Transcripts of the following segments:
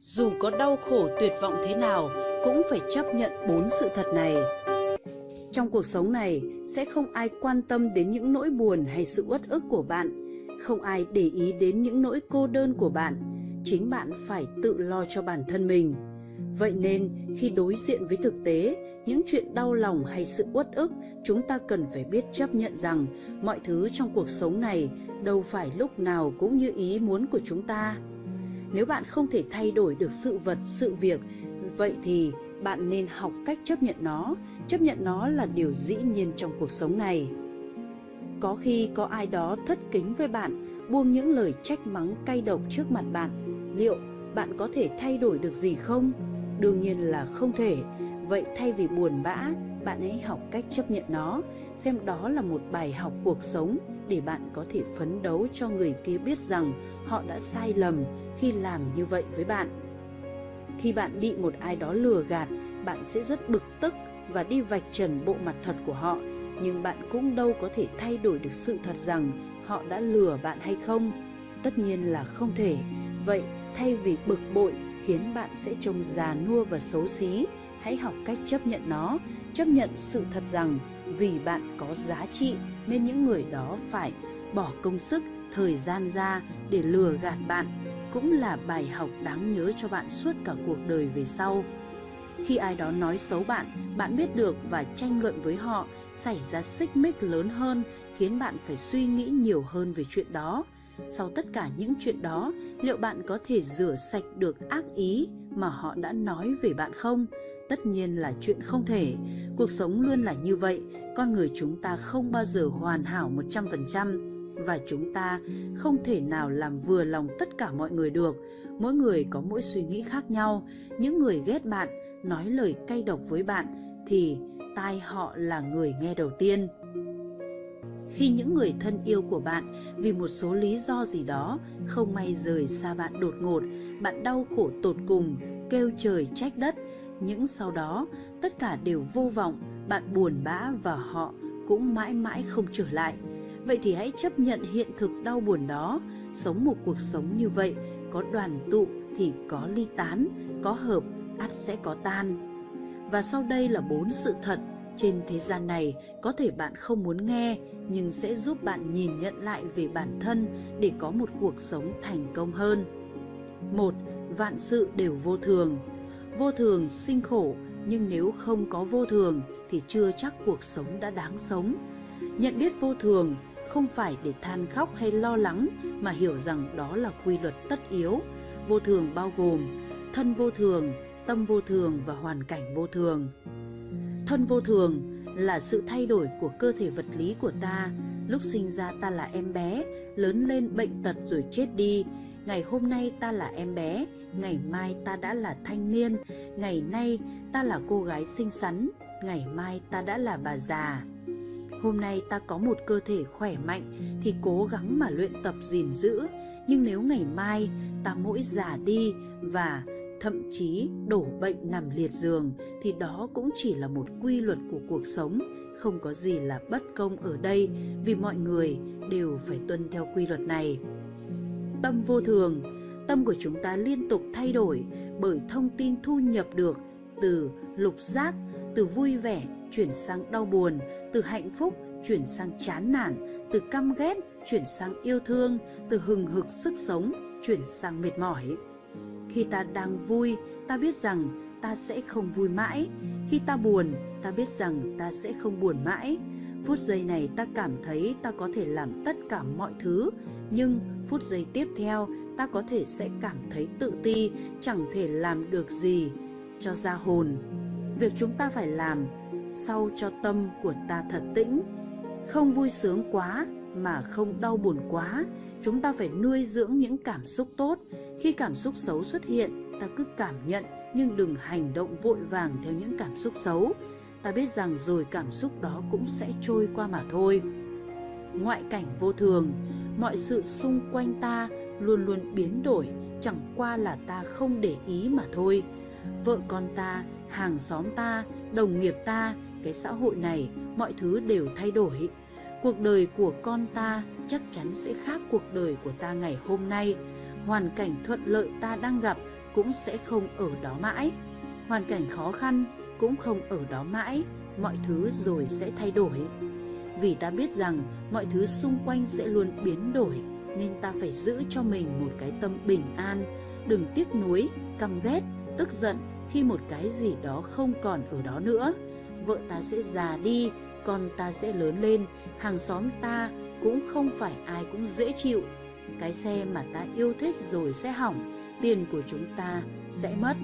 Dù có đau khổ tuyệt vọng thế nào cũng phải chấp nhận bốn sự thật này. Trong cuộc sống này sẽ không ai quan tâm đến những nỗi buồn hay sự uất ức của bạn, không ai để ý đến những nỗi cô đơn của bạn, chính bạn phải tự lo cho bản thân mình. Vậy nên khi đối diện với thực tế, những chuyện đau lòng hay sự uất ức, chúng ta cần phải biết chấp nhận rằng mọi thứ trong cuộc sống này đâu phải lúc nào cũng như ý muốn của chúng ta. Nếu bạn không thể thay đổi được sự vật, sự việc, vậy thì bạn nên học cách chấp nhận nó, chấp nhận nó là điều dĩ nhiên trong cuộc sống này. Có khi có ai đó thất kính với bạn, buông những lời trách mắng cay độc trước mặt bạn, liệu bạn có thể thay đổi được gì không? Đương nhiên là không thể. Vậy thay vì buồn bã, bạn hãy học cách chấp nhận nó, xem đó là một bài học cuộc sống để bạn có thể phấn đấu cho người kia biết rằng họ đã sai lầm khi làm như vậy với bạn. Khi bạn bị một ai đó lừa gạt, bạn sẽ rất bực tức và đi vạch trần bộ mặt thật của họ, nhưng bạn cũng đâu có thể thay đổi được sự thật rằng họ đã lừa bạn hay không. Tất nhiên là không thể. Vậy thay vì bực bội khiến bạn sẽ trông già nua và xấu xí, hãy học cách chấp nhận nó, chấp nhận sự thật rằng vì bạn có giá trị nên những người đó phải bỏ công sức, thời gian ra để lừa gạt bạn cũng là bài học đáng nhớ cho bạn suốt cả cuộc đời về sau. Khi ai đó nói xấu bạn, bạn biết được và tranh luận với họ xảy ra xích mích lớn hơn khiến bạn phải suy nghĩ nhiều hơn về chuyện đó. Sau tất cả những chuyện đó, liệu bạn có thể rửa sạch được ác ý mà họ đã nói về bạn không? Tất nhiên là chuyện không thể. Cuộc sống luôn là như vậy, con người chúng ta không bao giờ hoàn hảo 100% và chúng ta không thể nào làm vừa lòng tất cả mọi người được. Mỗi người có mỗi suy nghĩ khác nhau. Những người ghét bạn, nói lời cay độc với bạn thì tai họ là người nghe đầu tiên. Khi những người thân yêu của bạn vì một số lý do gì đó không may rời xa bạn đột ngột, bạn đau khổ tột cùng, kêu trời trách đất, những sau đó tất cả đều vô vọng, bạn buồn bã và họ cũng mãi mãi không trở lại. Vậy thì hãy chấp nhận hiện thực đau buồn đó, sống một cuộc sống như vậy, có đoàn tụ thì có ly tán, có hợp ắt sẽ có tan. Và sau đây là bốn sự thật trên thế gian này có thể bạn không muốn nghe nhưng sẽ giúp bạn nhìn nhận lại về bản thân để có một cuộc sống thành công hơn. Một, Vạn sự đều vô thường. Vô thường sinh khổ, nhưng nếu không có vô thường thì chưa chắc cuộc sống đã đáng sống. Nhận biết vô thường không phải để than khóc hay lo lắng mà hiểu rằng đó là quy luật tất yếu. Vô thường bao gồm thân vô thường, tâm vô thường và hoàn cảnh vô thường. Thân vô thường là sự thay đổi của cơ thể vật lý của ta. Lúc sinh ra ta là em bé, lớn lên bệnh tật rồi chết đi. Ngày hôm nay ta là em bé, ngày mai ta đã là thanh niên, ngày nay ta là cô gái xinh xắn, ngày mai ta đã là bà già. Hôm nay ta có một cơ thể khỏe mạnh thì cố gắng mà luyện tập gìn giữ, nhưng nếu ngày mai ta mỗi già đi và thậm chí đổ bệnh nằm liệt giường thì đó cũng chỉ là một quy luật của cuộc sống, không có gì là bất công ở đây vì mọi người đều phải tuân theo quy luật này. Tâm vô thường, tâm của chúng ta liên tục thay đổi bởi thông tin thu nhập được từ lục giác, từ vui vẻ chuyển sang đau buồn, từ hạnh phúc chuyển sang chán nản, từ căm ghét chuyển sang yêu thương, từ hừng hực sức sống chuyển sang mệt mỏi. Khi ta đang vui, ta biết rằng ta sẽ không vui mãi. Khi ta buồn, ta biết rằng ta sẽ không buồn mãi. Phút giây này ta cảm thấy ta có thể làm tất cả mọi thứ, nhưng phút giây tiếp theo ta có thể sẽ cảm thấy tự ti, chẳng thể làm được gì cho ra hồn. Việc chúng ta phải làm sau cho tâm của ta thật tĩnh, không vui sướng quá mà không đau buồn quá. Chúng ta phải nuôi dưỡng những cảm xúc tốt, khi cảm xúc xấu xuất hiện, ta cứ cảm nhận nhưng đừng hành động vội vàng theo những cảm xúc xấu. Ta biết rằng rồi cảm xúc đó cũng sẽ trôi qua mà thôi. Ngoại cảnh vô thường, mọi sự xung quanh ta luôn luôn biến đổi, chẳng qua là ta không để ý mà thôi. Vợ con ta, hàng xóm ta, đồng nghiệp ta, cái xã hội này, mọi thứ đều thay đổi. Cuộc đời của con ta chắc chắn sẽ khác cuộc đời của ta ngày hôm nay hoàn cảnh thuận lợi ta đang gặp cũng sẽ không ở đó mãi. Hoàn cảnh khó khăn cũng không ở đó mãi, mọi thứ rồi sẽ thay đổi. Vì ta biết rằng mọi thứ xung quanh sẽ luôn biến đổi, nên ta phải giữ cho mình một cái tâm bình an, đừng tiếc nuối, căm ghét, tức giận khi một cái gì đó không còn ở đó nữa. Vợ ta sẽ già đi, con ta sẽ lớn lên, hàng xóm ta cũng không phải ai cũng dễ chịu. Cái xe mà ta yêu thích rồi sẽ hỏng, tiền của chúng ta sẽ mất.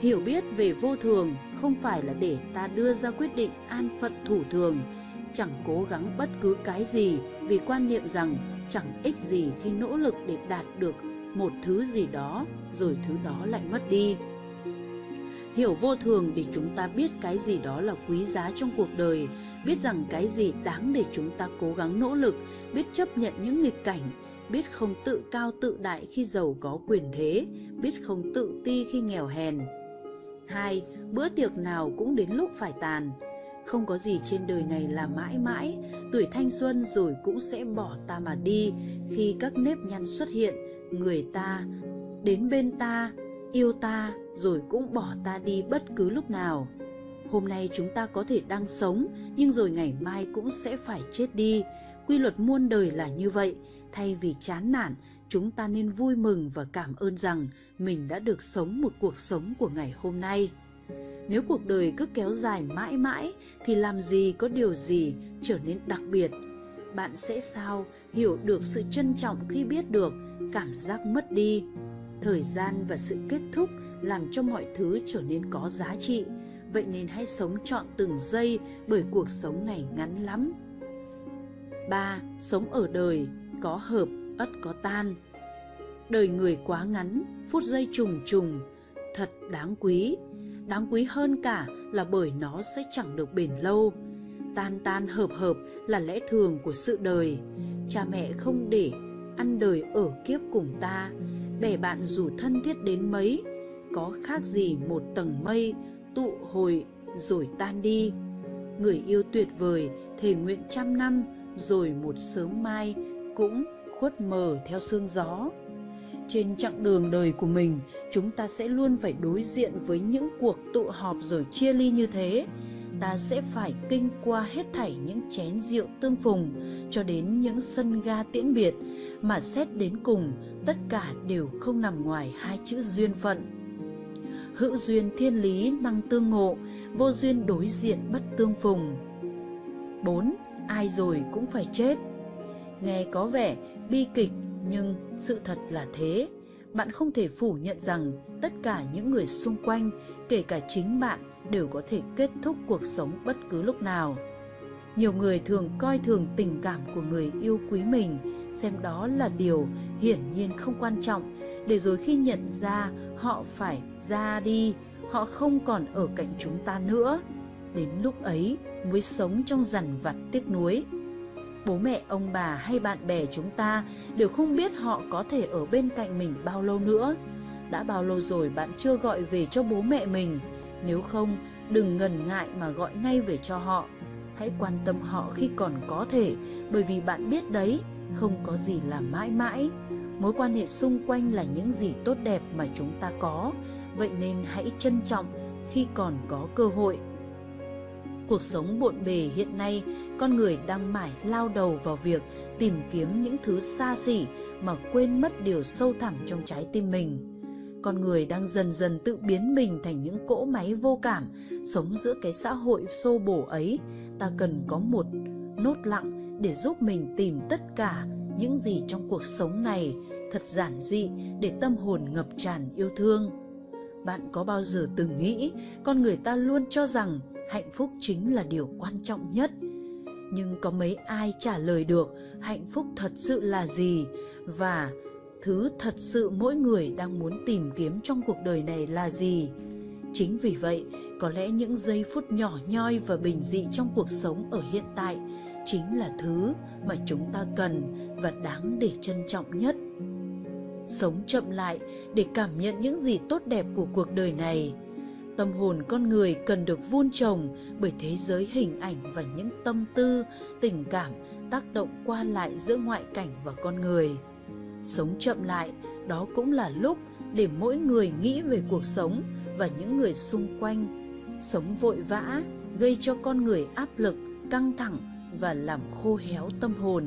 Hiểu biết về vô thường không phải là để ta đưa ra quyết định an phận thủ thường, chẳng cố gắng bất cứ cái gì vì quan niệm rằng chẳng ích gì khi nỗ lực để đạt được một thứ gì đó rồi thứ đó lại mất đi. Hiểu vô thường để chúng ta biết cái gì đó là quý giá trong cuộc đời, biết rằng cái gì đáng để chúng ta cố gắng nỗ lực, biết chấp nhận những nghịch cảnh, biết không tự cao tự đại khi giàu có quyền thế, biết không tự ti khi nghèo hèn. Hai, bữa tiệc nào cũng đến lúc phải tàn. Không có gì trên đời này là mãi mãi, tuổi thanh xuân rồi cũng sẽ bỏ ta mà đi khi các nếp nhăn xuất hiện, người ta đến bên ta, yêu ta rồi cũng bỏ ta đi bất cứ lúc nào. Hôm nay chúng ta có thể đang sống, nhưng rồi ngày mai cũng sẽ phải chết đi. Quy luật muôn đời là như vậy, thay vì chán nản, chúng ta nên vui mừng và cảm ơn rằng mình đã được sống một cuộc sống của ngày hôm nay. Nếu cuộc đời cứ kéo dài mãi mãi thì làm gì có điều gì trở nên đặc biệt. Bạn sẽ sao hiểu được sự trân trọng khi biết được cảm giác mất đi. Thời gian và sự kết thúc làm cho mọi thứ trở nên có giá trị. Vậy nên hãy sống trọn từng giây bởi cuộc sống này ngắn lắm. 3. Sống ở đời, có hợp, ất có tan. Đời người quá ngắn, phút giây trùng trùng, thật đáng quý. Đáng quý hơn cả là bởi nó sẽ chẳng được bền lâu. Tan tan hợp hợp là lẽ thường của sự đời. Cha mẹ không để ăn đời ở kiếp cùng ta, bè bạn dù thân thiết đến mấy, có khác gì một tầng mây tụ hồi rồi tan đi. Người yêu tuyệt vời thề nguyện trăm năm rồi một sớm mai cũng khuất mờ theo sương gió. Trên chặng đường đời của mình, chúng ta sẽ luôn phải đối diện với những cuộc tụ họp rồi chia ly như thế. Ta sẽ phải kinh qua hết thảy những chén rượu tương phùng cho đến những sân ga tiễn biệt mà xét đến cùng tất cả đều không nằm ngoài hai chữ duyên phận. Hữu duyên thiên lý năng tương ngộ, vô duyên đối diện bất tương phùng. 4. Ai rồi cũng phải chết. Nghe có vẻ bi kịch nhưng sự thật là thế. Bạn không thể phủ nhận rằng tất cả những người xung quanh, kể cả chính bạn, đều có thể kết thúc cuộc sống bất cứ lúc nào. Nhiều người thường coi thường tình cảm của người yêu quý mình, xem đó là điều hiển nhiên không quan trọng, để rồi khi nhận ra họ phải ra đi, họ không còn ở cạnh chúng ta nữa. Đến lúc ấy mới sống trong dằn vặt tiếc nuối bố mẹ ông bà hay bạn bè chúng ta đều không biết họ có thể ở bên cạnh mình bao lâu nữa. Đã bao lâu rồi bạn chưa gọi về cho bố mẹ mình, nếu không đừng ngần ngại mà gọi ngay về cho họ. Hãy quan tâm họ khi còn có thể, bởi vì bạn biết đấy, không có gì là mãi mãi. Mối quan hệ xung quanh là những gì tốt đẹp mà chúng ta có, vậy nên hãy trân trọng khi còn có cơ hội. Cuộc sống bộn bề hiện nay con người đang mải lao đầu vào việc tìm kiếm những thứ xa xỉ mà quên mất điều sâu thẳm trong trái tim mình. Con người đang dần dần tự biến mình thành những cỗ máy vô cảm, sống giữa cái xã hội xô bổ ấy. Ta cần có một nốt lặng để giúp mình tìm tất cả những gì trong cuộc sống này thật giản dị để tâm hồn ngập tràn yêu thương. Bạn có bao giờ từng nghĩ con người ta luôn cho rằng hạnh phúc chính là điều quan trọng nhất – nhưng có mấy ai trả lời được hạnh phúc thật sự là gì? Và thứ thật sự mỗi người đang muốn tìm kiếm trong cuộc đời này là gì? Chính vì vậy, có lẽ những giây phút nhỏ nhoi và bình dị trong cuộc sống ở hiện tại chính là thứ mà chúng ta cần và đáng để trân trọng nhất. Sống chậm lại để cảm nhận những gì tốt đẹp của cuộc đời này. Tâm hồn con người cần được vun trồng bởi thế giới hình ảnh và những tâm tư, tình cảm tác động qua lại giữa ngoại cảnh và con người. Sống chậm lại, đó cũng là lúc để mỗi người nghĩ về cuộc sống và những người xung quanh. Sống vội vã gây cho con người áp lực, căng thẳng và làm khô héo tâm hồn.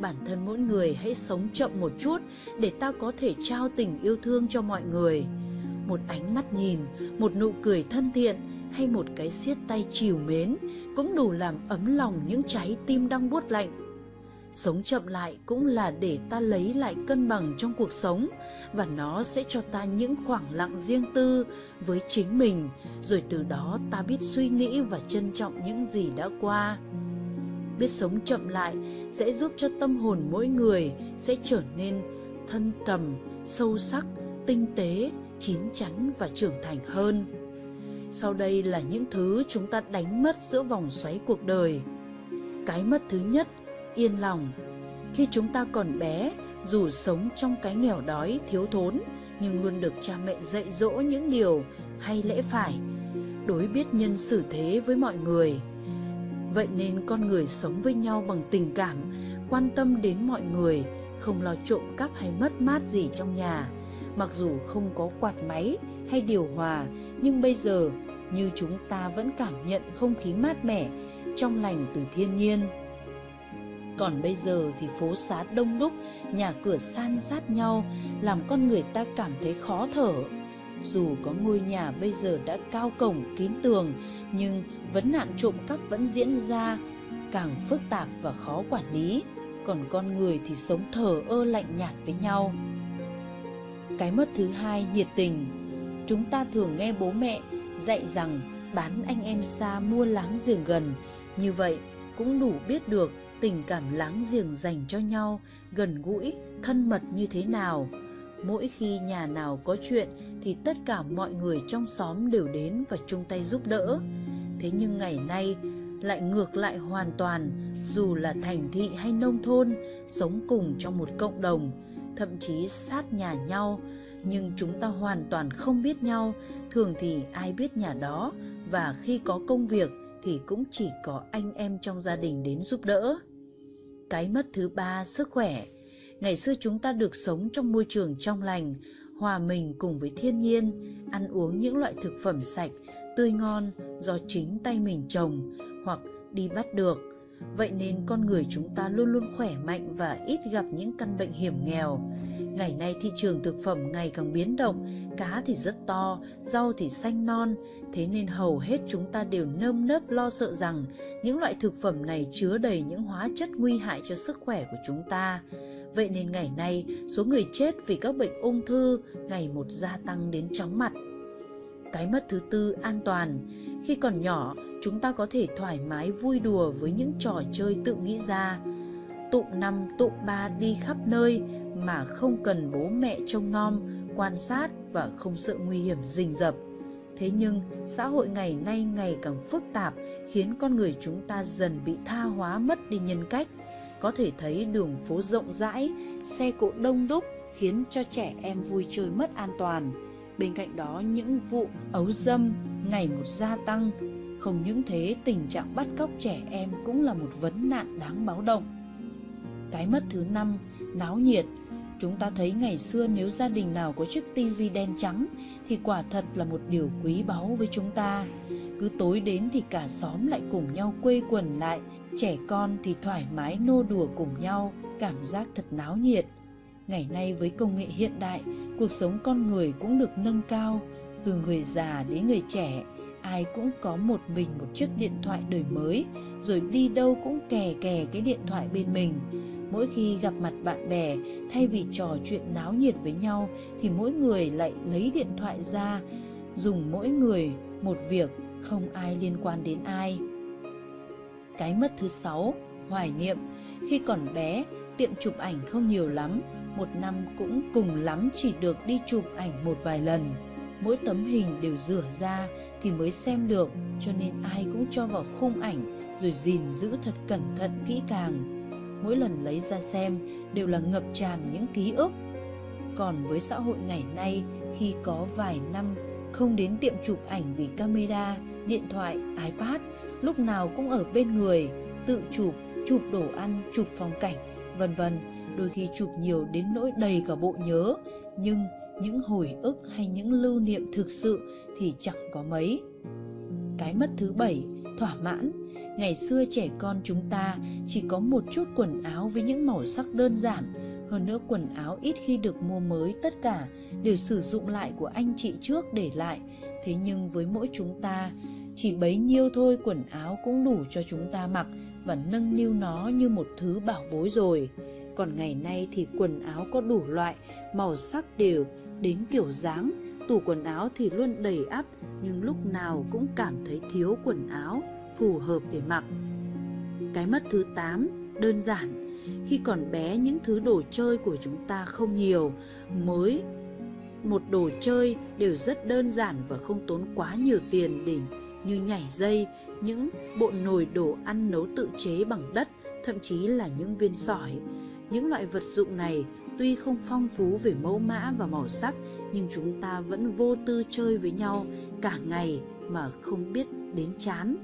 Bản thân mỗi người hãy sống chậm một chút để ta có thể trao tình yêu thương cho mọi người. Một ánh mắt nhìn, một nụ cười thân thiện hay một cái siết tay chiều mến cũng đủ làm ấm lòng những trái tim đang buốt lạnh. Sống chậm lại cũng là để ta lấy lại cân bằng trong cuộc sống và nó sẽ cho ta những khoảng lặng riêng tư với chính mình, rồi từ đó ta biết suy nghĩ và trân trọng những gì đã qua. Biết sống chậm lại sẽ giúp cho tâm hồn mỗi người sẽ trở nên thân trầm, sâu sắc, tinh tế, chín chắn và trưởng thành hơn. Sau đây là những thứ chúng ta đánh mất giữa vòng xoáy cuộc đời. Cái mất thứ nhất, yên lòng. Khi chúng ta còn bé, dù sống trong cái nghèo đói, thiếu thốn, nhưng luôn được cha mẹ dạy dỗ những điều hay lẽ phải, đối biết nhân xử thế với mọi người. Vậy nên con người sống với nhau bằng tình cảm, quan tâm đến mọi người, không lo trộm cắp hay mất mát gì trong nhà. Mặc dù không có quạt máy hay điều hòa, nhưng bây giờ như chúng ta vẫn cảm nhận không khí mát mẻ, trong lành từ thiên nhiên. Còn bây giờ thì phố xá đông đúc, nhà cửa san sát nhau, làm con người ta cảm thấy khó thở. Dù có ngôi nhà bây giờ đã cao cổng kín tường, nhưng vấn nạn trộm cắp vẫn diễn ra, càng phức tạp và khó quản lý. Còn con người thì sống thờ ơ lạnh nhạt với nhau. Cái mất thứ hai, nhiệt tình. Chúng ta thường nghe bố mẹ dạy rằng bán anh em xa mua láng giềng gần. Như vậy cũng đủ biết được tình cảm láng giềng dành cho nhau gần gũi, thân mật như thế nào. Mỗi khi nhà nào có chuyện thì tất cả mọi người trong xóm đều đến và chung tay giúp đỡ. Thế nhưng ngày nay lại ngược lại hoàn toàn, dù là thành thị hay nông thôn, sống cùng trong một cộng đồng, thậm chí sát nhà nhau, nhưng chúng ta hoàn toàn không biết nhau, thường thì ai biết nhà đó và khi có công việc thì cũng chỉ có anh em trong gia đình đến giúp đỡ. Cái mất thứ ba, sức khỏe. Ngày xưa chúng ta được sống trong môi trường trong lành, hòa mình cùng với thiên nhiên, ăn uống những loại thực phẩm sạch, tươi ngon do chính tay mình trồng hoặc đi bắt được. Vậy nên con người chúng ta luôn luôn khỏe mạnh và ít gặp những căn bệnh hiểm nghèo. Ngày nay thị trường thực phẩm ngày càng biến động, cá thì rất to, rau thì xanh non, thế nên hầu hết chúng ta đều nơm nớp lo sợ rằng những loại thực phẩm này chứa đầy những hóa chất nguy hại cho sức khỏe của chúng ta. Vậy nên ngày nay, số người chết vì các bệnh ung thư ngày một gia tăng đến chóng mặt. Cái mất thứ tư, an toàn. Khi còn nhỏ, chúng ta có thể thoải mái vui đùa với những trò chơi tự nghĩ ra. Tụm năm, tụm ba đi khắp nơi mà không cần bố mẹ trông nom, quan sát và không sợ nguy hiểm rình rập. Thế nhưng, xã hội ngày nay ngày càng phức tạp khiến con người chúng ta dần bị tha hóa mất đi nhân cách. Có thể thấy đường phố rộng rãi, xe cộ đông đúc khiến cho trẻ em vui chơi mất an toàn. Bên cạnh đó, những vụ ấu dâm ngày một gia tăng. Không những thế, tình trạng bắt cóc trẻ em cũng là một vấn nạn đáng báo động. Cái mất thứ năm, náo nhiệt – Chúng ta thấy ngày xưa nếu gia đình nào có chiếc tivi đen trắng thì quả thật là một điều quý báu với chúng ta. Cứ tối đến thì cả xóm lại cùng nhau quây quần lại, trẻ con thì thoải mái nô đùa cùng nhau, cảm giác thật náo nhiệt. Ngày nay với công nghệ hiện đại, cuộc sống con người cũng được nâng cao, từ người già đến người trẻ, ai cũng có một mình một chiếc điện thoại đời mới, rồi đi đâu cũng kè kè cái điện thoại bên mình. Mỗi khi gặp mặt bạn bè thay vì trò chuyện náo nhiệt với nhau thì mỗi người lại lấy điện thoại ra dùng mỗi người một việc không ai liên quan đến ai. Cái mất thứ sáu hoài niệm. Khi còn bé tiệm chụp ảnh không nhiều lắm một năm cũng cùng lắm chỉ được đi chụp ảnh một vài lần. Mỗi tấm hình đều rửa ra thì mới xem được cho nên ai cũng cho vào khung ảnh rồi gìn giữ thật cẩn thận kỹ càng. Mỗi lần lấy ra xem đều là ngập tràn những ký ức. Còn với xã hội ngày nay, khi có vài năm không đến tiệm chụp ảnh vì camera, điện thoại, iPad, lúc nào cũng ở bên người, tự chụp, chụp đồ ăn, chụp phong cảnh, vân vân, đôi khi chụp nhiều đến nỗi đầy cả bộ nhớ, nhưng những hồi ức hay những lưu niệm thực sự thì chẳng có mấy. Cái mất thứ bảy, thỏa mãn. Ngày xưa trẻ con chúng ta chỉ có một chút quần áo với những màu sắc đơn giản, hơn nữa quần áo ít khi được mua mới tất cả đều sử dụng lại của anh chị trước để lại. Thế nhưng với mỗi chúng ta, chỉ bấy nhiêu thôi quần áo cũng đủ cho chúng ta mặc và nâng niu nó như một thứ bảo bối rồi. Còn ngày nay thì quần áo có đủ loại, màu sắc đều, đến kiểu dáng, tủ quần áo thì luôn đầy ắp nhưng lúc nào cũng cảm thấy thiếu quần áo phù hợp để mặc. Cái mất thứ 8, đơn giản. Khi còn bé những thứ đồ chơi của chúng ta không nhiều, mới một đồ chơi đều rất đơn giản và không tốn quá nhiều tiền để như nhảy dây, những bộ nồi đồ ăn nấu tự chế bằng đất, thậm chí là những viên sỏi. Những loại vật dụng này tuy không phong phú về mẫu mã và màu sắc, nhưng chúng ta vẫn vô tư chơi với nhau cả ngày mà không biết đến chán.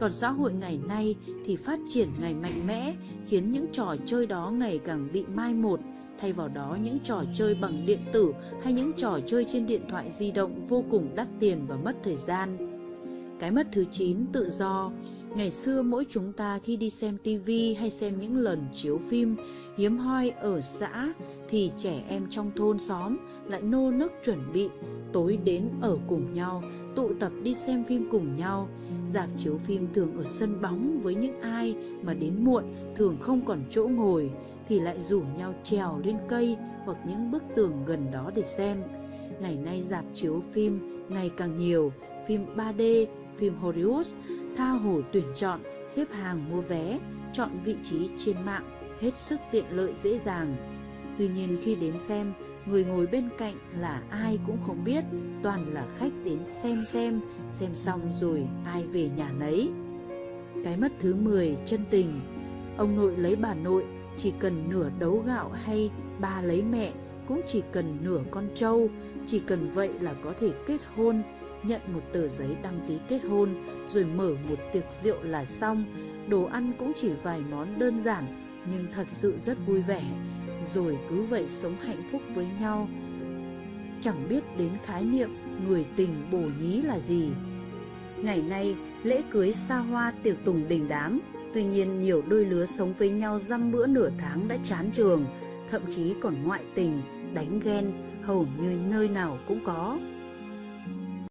Còn xã hội ngày nay thì phát triển ngày mạnh mẽ, khiến những trò chơi đó ngày càng bị mai một thay vào đó, những trò chơi bằng điện tử hay những trò chơi trên điện thoại di động vô cùng đắt tiền và mất thời gian. Cái mất thứ 9 tự do. Ngày xưa mỗi chúng ta khi đi xem tivi hay xem những lần chiếu phim hiếm hoi ở xã thì trẻ em trong thôn xóm lại nô nức chuẩn bị tối đến ở cùng nhau, tụ tập đi xem phim cùng nhau. Dạp chiếu phim thường ở sân bóng với những ai mà đến muộn thường không còn chỗ ngồi thì lại rủ nhau trèo lên cây hoặc những bức tường gần đó để xem. Ngày nay dạp chiếu phim ngày càng nhiều, phim 3D, phim Hollywood, tha hồ tuyển chọn, xếp hàng mua vé, chọn vị trí trên mạng, hết sức tiện lợi dễ dàng. Tuy nhiên khi đến xem, người ngồi bên cạnh là ai cũng không biết, toàn là khách đến xem xem, xem xong rồi ai về nhà nấy. Cái mất thứ 10 chân tình. Ông nội lấy bà nội chỉ cần nửa đấu gạo hay bà lấy mẹ cũng chỉ cần nửa con trâu, chỉ cần vậy là có thể kết hôn, nhận một tờ giấy đăng ký kết hôn rồi mở một tiệc rượu là xong. Đồ ăn cũng chỉ vài món đơn giản nhưng thật sự rất vui vẻ, rồi cứ vậy sống hạnh phúc với nhau. Chẳng biết đến khái niệm người tình bổ nhí là gì. Ngày nay, lễ cưới xa hoa tiệc tùng đình đám, tuy nhiên nhiều đôi lứa sống với nhau dăm bữa nửa tháng đã chán trường, thậm chí còn ngoại tình, đánh ghen hầu như nơi nào cũng có.